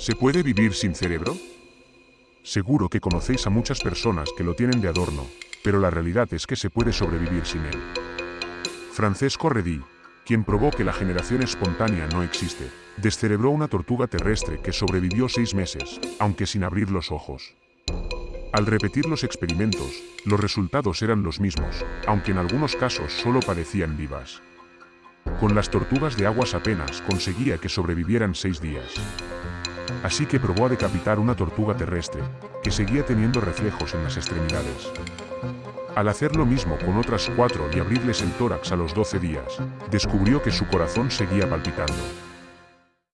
¿Se puede vivir sin cerebro? Seguro que conocéis a muchas personas que lo tienen de adorno, pero la realidad es que se puede sobrevivir sin él. Francesco Redí, quien probó que la generación espontánea no existe, descerebró una tortuga terrestre que sobrevivió seis meses, aunque sin abrir los ojos. Al repetir los experimentos, los resultados eran los mismos, aunque en algunos casos solo parecían vivas. Con las tortugas de aguas apenas conseguía que sobrevivieran seis días. Así que probó a decapitar una tortuga terrestre, que seguía teniendo reflejos en las extremidades. Al hacer lo mismo con otras cuatro y abrirles el tórax a los 12 días, descubrió que su corazón seguía palpitando.